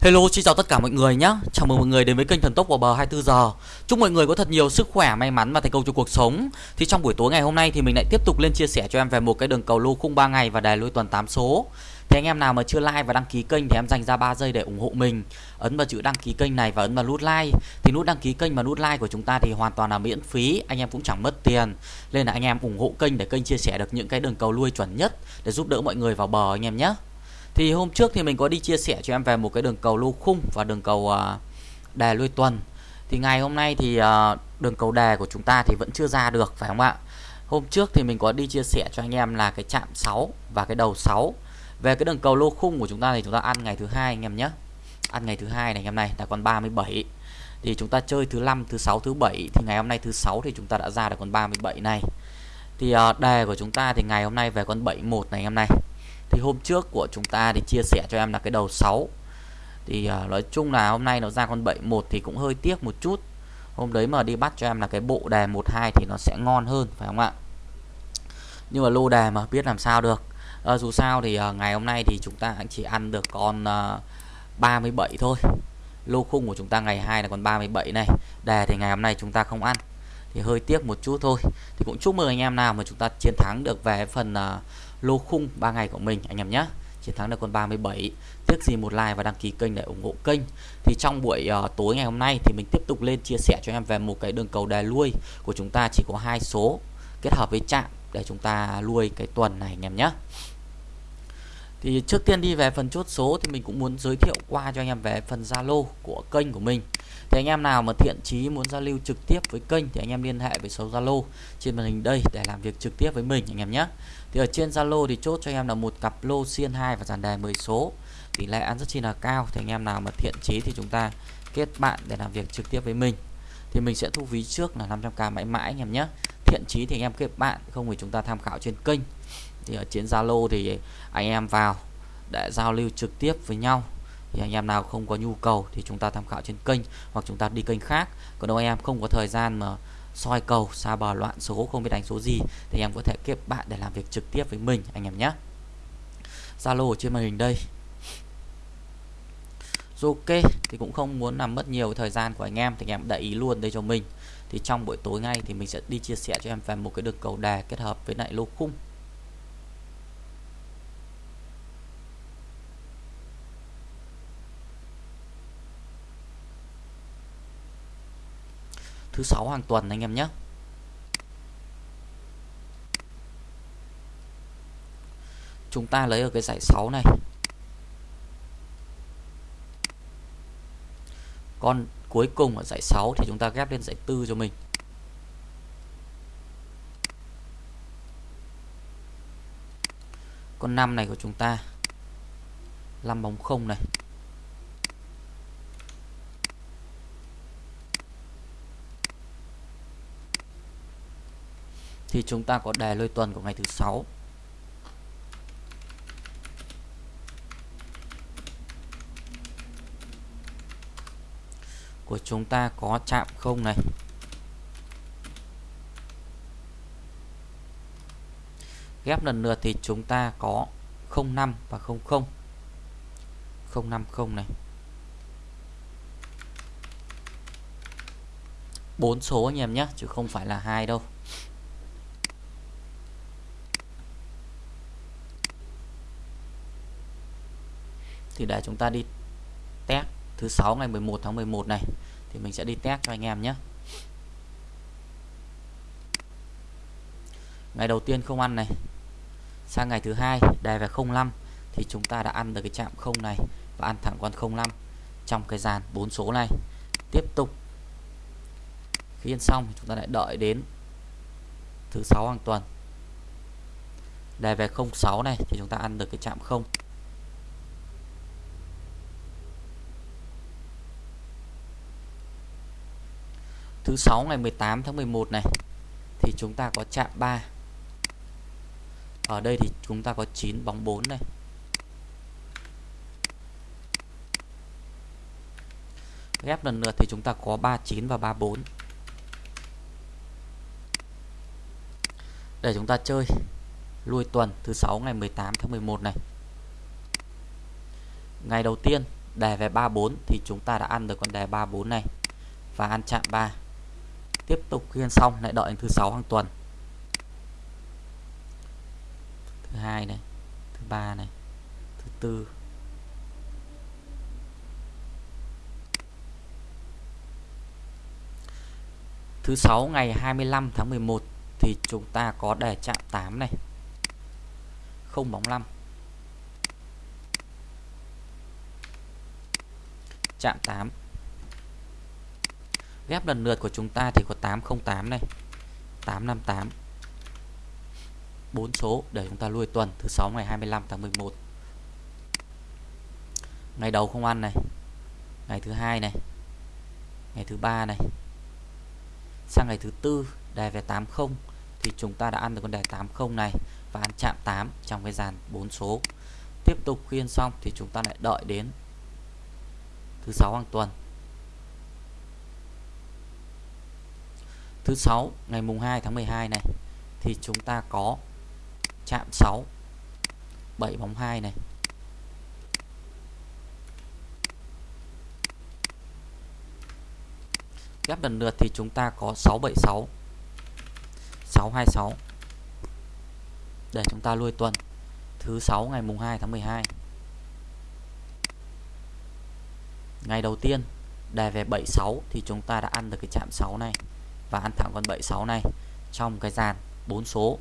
Hello, xin chào tất cả mọi người nhé. Chào mừng mọi người đến với kênh Thần Tốc vào bờ 24 giờ. Chúc mọi người có thật nhiều sức khỏe, may mắn và thành công trong cuộc sống. Thì trong buổi tối ngày hôm nay thì mình lại tiếp tục lên chia sẻ cho em về một cái đường cầu lô khung 3 ngày và đài lôi tuần 8 số. Thì anh em nào mà chưa like và đăng ký kênh thì em dành ra 3 giây để ủng hộ mình. Ấn vào chữ đăng ký kênh này và ấn vào nút like. Thì nút đăng ký kênh và nút like của chúng ta thì hoàn toàn là miễn phí, anh em cũng chẳng mất tiền. Nên là anh em ủng hộ kênh để kênh chia sẻ được những cái đường cầu lui chuẩn nhất để giúp đỡ mọi người vào bờ anh em nhé. Thì hôm trước thì mình có đi chia sẻ cho em về một cái đường cầu lô khung và đường cầu à, uh, đề lui tuần. Thì ngày hôm nay thì uh, đường cầu đề của chúng ta thì vẫn chưa ra được phải không ạ? Hôm trước thì mình có đi chia sẻ cho anh em là cái chạm 6 và cái đầu 6. Về cái đường cầu lô khung của chúng ta thì chúng ta ăn ngày thứ hai anh em nhé. Ăn ngày thứ hai này anh em này là còn 37. Thì chúng ta chơi thứ năm, thứ sáu, thứ bảy thì ngày hôm nay thứ sáu thì chúng ta đã ra được con 37 này. Thì à, uh, đề của chúng ta thì ngày hôm nay về con 71 này anh em này thì hôm trước của chúng ta thì chia sẻ cho em là cái đầu 6 thì uh, nói chung là hôm nay nó ra con 71 thì cũng hơi tiếc một chút. Hôm đấy mà đi bắt cho em là cái bộ đề 12 thì nó sẽ ngon hơn phải không ạ? Nhưng mà lô đề mà biết làm sao được. À, dù sao thì uh, ngày hôm nay thì chúng ta chỉ ăn được con à, uh, 37 thôi. Lô khung của chúng ta ngày 2 là con 37 này. Đề thì ngày hôm nay chúng ta không ăn. Thì hơi tiếc một chút thôi. Thì cũng chúc mừng anh em nào mà chúng ta chiến thắng được về phần uh, lô khung 3 ngày của mình anh em nhé. Chiến thắng được con 37 tiếc gì một like và đăng ký kênh để ủng hộ kênh. Thì trong buổi uh, tối ngày hôm nay thì mình tiếp tục lên chia sẻ cho em về một cái đường cầu đè lui của chúng ta. Chỉ có hai số kết hợp với chạm để chúng ta lui cái tuần này anh em nhé thì trước tiên đi về phần chốt số thì mình cũng muốn giới thiệu qua cho anh em về phần Zalo của kênh của mình. Thì anh em nào mà thiện chí muốn giao lưu trực tiếp với kênh thì anh em liên hệ với số Zalo trên màn hình đây để làm việc trực tiếp với mình, anh em nhé. Thì ở trên Zalo thì chốt cho anh em là một cặp lô xiên 2 và dàn đề 10 số. Tỷ lệ ăn rất chi là cao, thì anh em nào mà thiện chí thì chúng ta kết bạn để làm việc trực tiếp với mình. Thì mình sẽ thu phí trước là 500k mãi mãi, anh em nhé. Thiện chí thì anh em kết bạn, không thì chúng ta tham khảo trên kênh thì ở trên Zalo thì anh em vào để giao lưu trực tiếp với nhau. Thì anh em nào không có nhu cầu thì chúng ta tham khảo trên kênh hoặc chúng ta đi kênh khác. Còn nếu anh em không có thời gian mà soi cầu xa bờ, loạn số, không biết đánh số gì thì em có thể kết bạn để làm việc trực tiếp với mình, anh em nhé. Zalo trên màn hình đây. Ok, thì cũng không muốn làm mất nhiều thời gian của anh em thì anh em để ý luôn đây cho mình. Thì trong buổi tối ngay thì mình sẽ đi chia sẻ cho em về một cái đường cầu đề kết hợp với lại lô khung. Thứ sáu hàng tuần anh em nhé. Chúng ta lấy ở cái giải 6 này. Con cuối cùng ở giải 6 thì chúng ta ghép lên giải 4 cho mình. Con 5 này của chúng ta 5 bóng 0 này. Thì chúng ta có đề lôi tuần của ngày thứ sáu. Của chúng ta có chạm không này? Ghép lần lượt thì chúng ta có 05 và 00 050 này. Bốn số anh em nhé, chứ không phải là hai đâu. Thì để chúng ta đi test thứ sáu ngày 11 tháng 11 này, thì mình sẽ đi test cho anh em nhé. Ngày đầu tiên không ăn này, sang ngày thứ hai đề về 05 thì chúng ta đã ăn được cái chạm không này và ăn thẳng con 05 trong cái dàn bốn số này. Tiếp tục, khi ăn xong chúng ta lại đợi đến thứ sáu hàng tuần. Đề về 06 này thì chúng ta ăn được cái chạm không. Thứ 6 ngày 18 tháng 11 này, thì chúng ta có chạm 3 ở đây thì chúng ta có 9 bóng 4 này. Ghép lần lượt thì chúng ta có 39 và 34 để chúng ta chơi lui tuần thứ 6 ngày 18 tháng 11 này. Ngày đầu tiên đề về 34 thì chúng ta đã ăn được con đề 34 này và ăn chạm 3 tiếp tục khiên xong, lại đợi thứ sáu hàng tuần. Thứ hai này, thứ ba này, thứ tư. Thứ sáu ngày 25 tháng 11 thì chúng ta có đề chạm 8 này. Không bóng 5 chạm 8 ghép lần lượt của chúng ta thì có 808 này. 858 4 số, để chúng ta lui tuần. Thứ sáu ngày 25 tháng 11 ngày đầu không ăn này. Ngày thứ hai này. Ngày thứ ba này. Sang ngày thứ tư đề về 80 thì chúng ta đã ăn được con đề 80 này và ăn chạm 8 trong cái dàn 4 số. Tiếp tục khuyên xong thì chúng ta lại đợi đến thứ sáu hàng tuần. Thứ sáu, ngày mùng 2 tháng 12 này, thì chúng ta có chạm 6 7 bóng 2 này. Ghép lần lượt thì chúng ta có 676 626 để chúng ta lui tuần, thứ 6 ngày mùng 2 tháng 12 ngày đầu tiên đề về 76 thì chúng ta đã ăn được cái chạm 6 này và ăn thẳng con 76 này. Trong cái dàn 4 số.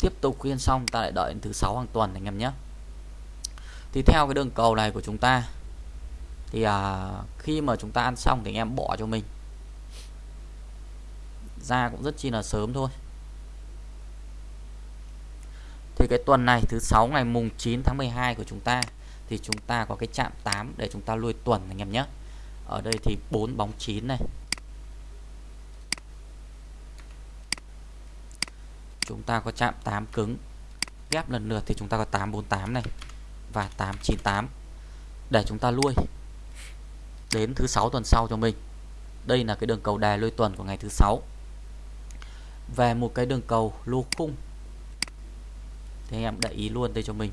Tiếp tục khuyên xong ta lại đợi đến thứ sáu hàng tuần anh em nhé. Thì theo cái đường cầu này của chúng ta thì à, khi mà chúng ta ăn xong thì anh em bỏ cho mình. Ra cũng rất chi là sớm thôi. Thì cái tuần này thứ sáu ngày mùng 9 tháng 12 của chúng ta thì chúng ta có cái chạm 8 để chúng ta lui tuần anh em nhé. Ở đây thì 4 bóng 9 này. Chúng ta có chạm 8 cứng. Ghép lần lượt thì chúng ta có 848 này và 898 để chúng ta lui đến thứ sáu tuần sau cho mình. Đây là cái đường cầu đài lui tuần của ngày thứ sáu. Về một cái đường cầu lô khung. Thì anh em để ý luôn đây cho mình.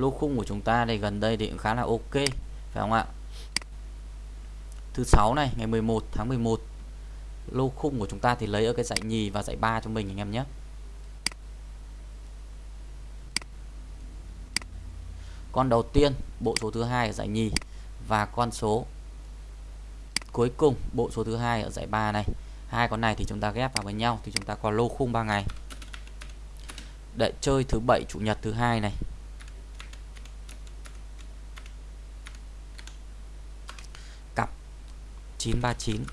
Lô khung của chúng ta đây gần đây thì cũng khá là ok, phải không ạ? Thứ sáu này, ngày 11 tháng 11 lô khung của chúng ta thì lấy ở cái dãy nhì và dãy ba cho mình anh em nhé. Con đầu tiên, bộ số thứ hai ở dãy nhì và con số cuối cùng, bộ số thứ hai ở dãy ba này. Hai con này thì chúng ta ghép vào với nhau thì chúng ta có lô khung 3 ngày. Để chơi thứ bảy, chủ nhật thứ hai này. 939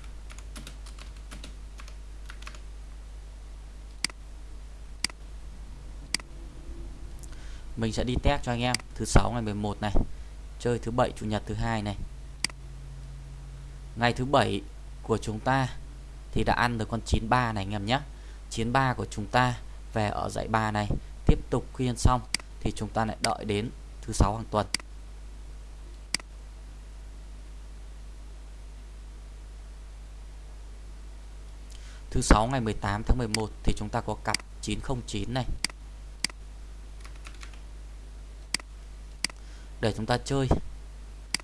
mình sẽ đi test cho anh em thứ 6 ngày 11 này, chơi thứ 7 chủ nhật thứ hai này. Ngày thứ 7 của chúng ta thì đã ăn được con 93 này anh em nhé. 93 của chúng ta về ở dãy 3 này. Tiếp tục khuyên xong thì chúng ta lại đợi đến thứ 6 hàng tuần. Thứ 6 ngày 18 tháng 11 thì chúng ta có cặp 909 này. Để chúng ta chơi.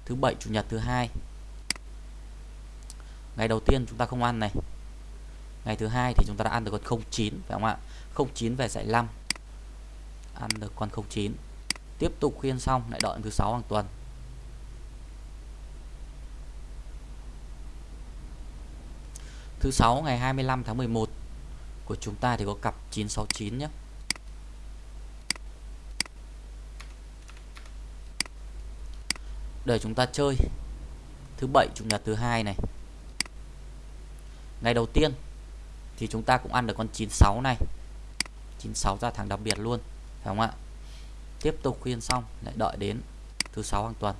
Thứ bảy, chủ nhật thứ hai. Ngày đầu tiên chúng ta không ăn này. Ngày thứ hai thì chúng ta đã ăn được con 09 phải không ạ? 09 về dạy 5 ăn được con 09 tiếp tục khuyên xong, lại đợi thứ sáu hàng tuần. Thứ sáu, ngày 25 tháng 11 của chúng ta thì có cặp 969 nhé. Để chúng ta chơi. Thứ bảy, chủ nhật thứ hai này. Ngày đầu tiên thì chúng ta cũng ăn được con 96 này. 96 ra thằng đặc biệt luôn, phải không ạ? Tiếp tục khuyên xong, lại đợi đến thứ sáu hàng tuần.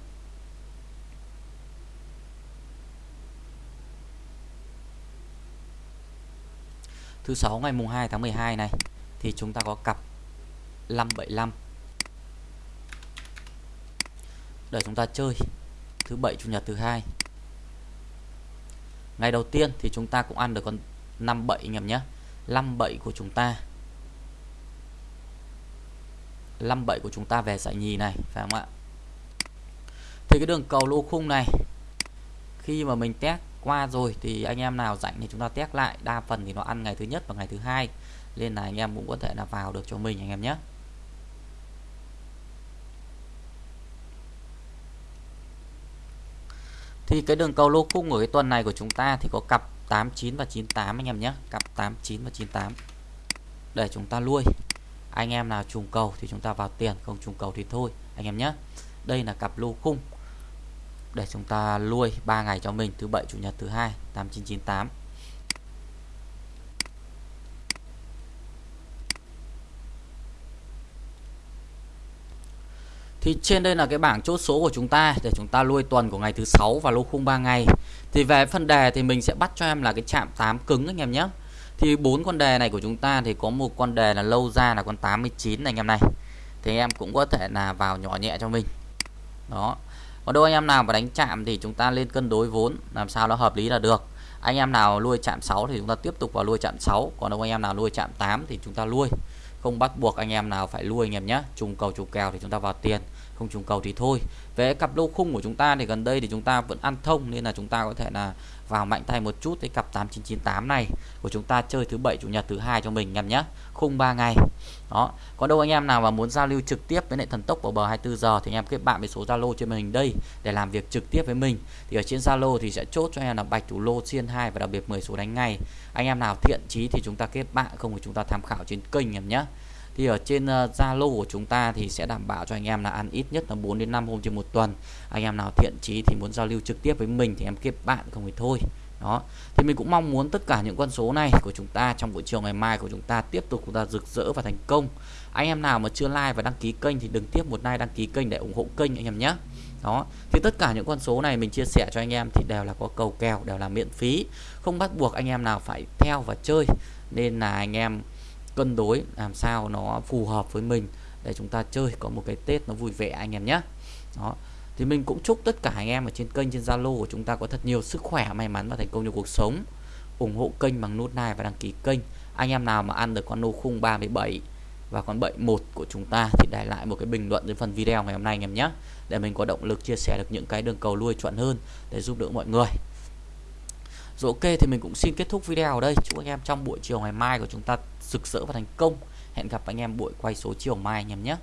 Thứ sáu, ngày mùng 2 tháng 12 này, thì chúng ta có cặp 575 để chúng ta chơi thứ bảy, chủ nhật thứ hai. Ngày đầu tiên thì chúng ta cũng ăn được con 57 anh em nhé. 57 của chúng ta. 57 của chúng ta về giải nhì này, phải không ạ? Thì cái đường cầu lô khung này, khi mà mình test qua rồi thì anh em nào rảnh thì chúng ta test lại đa phần thì nó ăn ngày thứ nhất và ngày thứ hai. Nên là anh em cũng có thể là vào được cho mình anh em nhé. Thì cái đường cầu lô khung của cái tuần này của chúng ta thì có cặp 89 và 98 anh em nhé. Cặp 89 và 98 để chúng ta nuôi anh em nào trùng cầu thì chúng ta vào tiền, không trùng cầu thì thôi anh em nhé. Đây là cặp lô khung để chúng ta nuôi 3 ngày cho mình, thứ bảy, chủ nhật, thứ hai 8998 Thì trên đây là cái bảng chốt số của chúng ta để chúng ta nuôi tuần của ngày thứ sáu và lô khung 3 ngày. Thì về phần đề thì mình sẽ bắt cho em là cái chạm 8 cứng anh em nhé. Thì bốn con đề này của chúng ta thì có một con đề là lâu ra là con 89 này anh em này. Thì em cũng có thể là vào nhỏ nhẹ cho mình. Đó. Còn đôi anh em nào mà đánh chạm thì chúng ta lên cân đối vốn làm sao nó hợp lý là được. Anh em nào nuôi chạm 6 thì chúng ta tiếp tục vào nuôi chạm 6, còn đâu anh em nào nuôi chạm 8 thì chúng ta nuôi. Không bắt buộc anh em nào phải nuôi anh em nhé. Trùng cầu trùng kèo thì chúng ta vào tiền không trùng cầu thì thôi về cặp lô khung của chúng ta thì gần đây thì chúng ta vẫn ăn thông nên là chúng ta có thể là vào mạnh tay một chút cái cặp 8998 này của chúng ta chơi thứ bảy, chủ nhật, thứ hai cho mình em nhé. Khung 3 ngày. Đó. Có đâu anh em nào mà muốn giao lưu trực tiếp với lại thần tốc vào bờ 24 giờ thì anh em kết bạn với số Zalo trên màn hình đây để làm việc trực tiếp với mình. Thì ở trên Zalo thì sẽ chốt cho em là bạch thủ lô xiên 2 và đặc biệt 10 số đánh ngày anh em nào thiện chí thì chúng ta kết bạn, không thì chúng ta tham khảo trên kênh em nhé thì ở trên ờ, Zalo uh, của chúng ta thì sẽ đảm bảo cho anh em là ăn ít nhất là 4 đến 5 hôm trên một tuần. Anh em nào thiện chí thì muốn giao lưu trực tiếp với mình thì em kết bạn không thì thôi. Đó. Thì mình cũng mong muốn tất cả những con số này của chúng ta trong buổi chiều ngày mai của chúng ta tiếp tục chúng ta rực rỡ và thành công. Anh em nào mà chưa like và đăng ký kênh thì đừng tiếp một like đăng ký kênh để ủng hộ kênh anh em nhé. Đó. Thì tất cả những con số này mình chia sẻ cho anh em thì đều là có cầu kèo đều là miễn phí. Không bắt buộc anh em nào phải theo và chơi. Nên là anh em cân đối làm sao nó phù hợp với mình để chúng ta chơi, có một cái Tết nó vui vẻ anh em nhé. Đó. Thì mình cũng chúc tất cả anh em ở trên kênh, trên Zalo của chúng ta có thật nhiều sức khỏe, may mắn và thành công trong cuộc sống. Ủng hộ kênh bằng nút like và đăng ký kênh. Anh em nào mà ăn được con nô khung 37 và con 71 của chúng ta thì để lại một cái bình luận dưới phần video ngày hôm nay anh em nhé. Để mình có động lực chia sẻ được những cái đường cầu lui chuẩn hơn để giúp đỡ mọi người rồi ok, thì mình cũng xin kết thúc video ở đây. Chúc anh em trong buổi chiều ngày mai của chúng ta rực rỡ và thành công. Hẹn gặp anh em buổi quay số chiều mai anh em nhé.